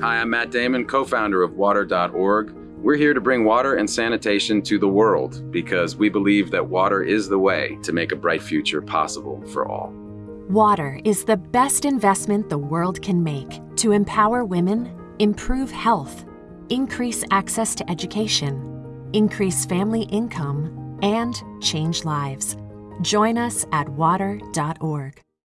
Hi, I'm Matt Damon, co founder of Water.org. We're here to bring water and sanitation to the world because we believe that water is the way to make a bright future possible for all. Water is the best investment the world can make to empower women, improve health, increase access to education, increase family income, and change lives. Join us at water.org.